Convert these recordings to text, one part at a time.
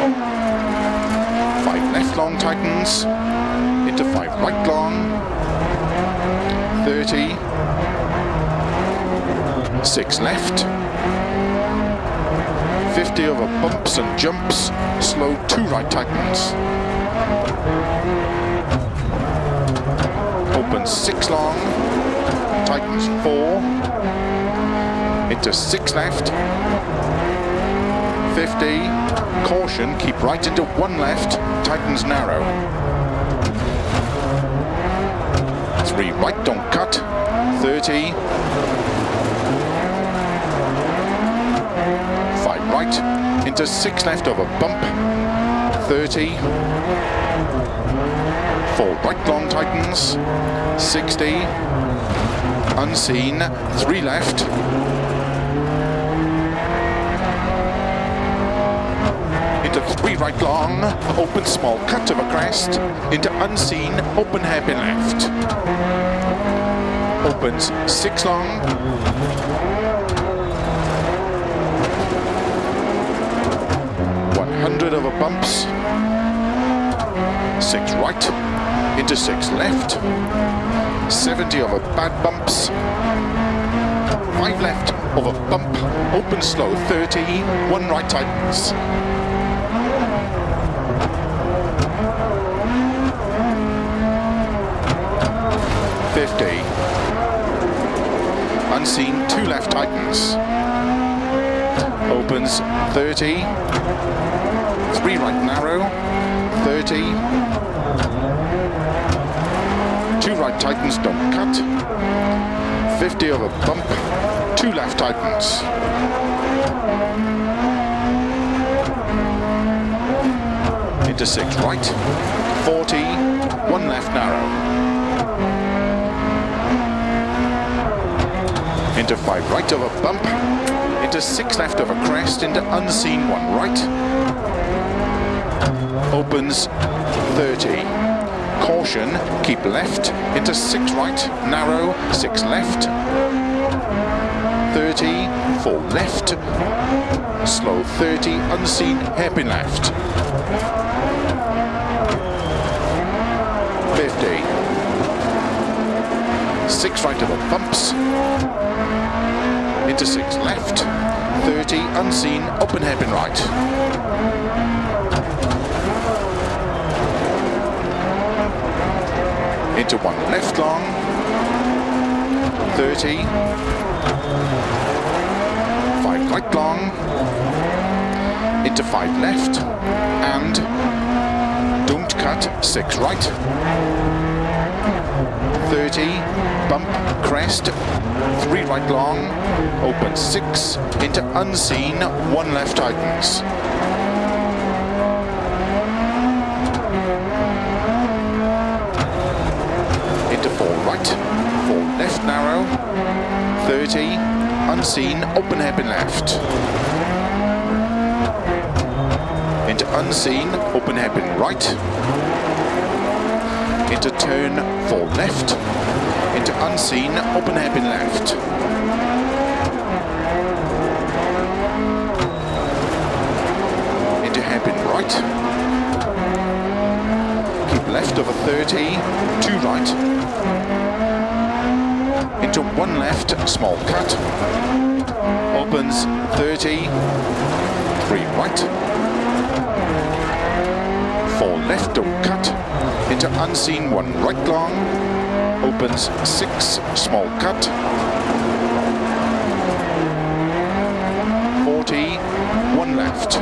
Five left long tightens. Into five right long. 30. Six left. 50 over bumps and jumps. Slow two right tightens. Open six long. Tightens four. Into six left. 50. Caution, keep right into one left. Tightens narrow. Three right, don't cut. 30. Five right, into six left over bump. 30. Four right long tightens. 60. Unseen, three left. Three right long, open small cut of a crest. Into unseen, open hairpin left. Opens six long. One hundred over bumps. Six right, into six left. 70 over bad bumps. Five left over bump, open slow, 30, one right tightens. Unseen, two left tightens. Opens 30. Three right narrow. 30. Two right tightens don't cut. 50 over bump. Two left tightens. Into six right. 40. One left narrow. Into five right of a bump, into six left of a crest, into unseen one right, opens 30. Caution, keep left, into six right, narrow, six left, 30, four left, slow 30, unseen, hairpin left, 50. Six right over bumps, into six left, 30, unseen, open hairpin right. Into one left long, 30, five right long, into five left, and don't cut, six right, 30, bump, crest, three right long, open six, into unseen, one left tightens. Into four right, four left narrow, 30, unseen, open hairpin left. Into unseen, open hairpin right, turn four left, into unseen, open hairpin left. Into hairpin right. Keep left over 30, two right. Into one left, small cut. Opens 30, three right. Four left, cut into unseen one right long, opens six, small cut, 40, one left,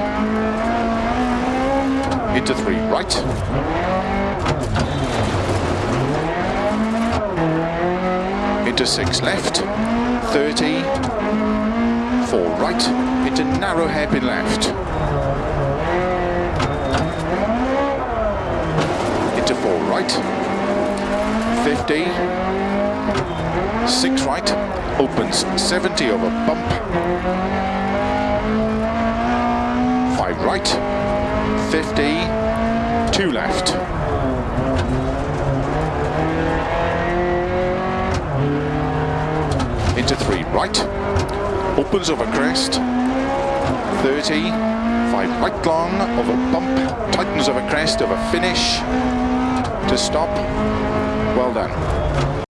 into three right, into six left, 30, four right, into narrow hairpin left, into four right, 50, six right, opens 70 over bump, five right, 50, two left, into three right, opens over crest, 30, Five right long, over bump, tightens over crest, over finish, to stop. Well done.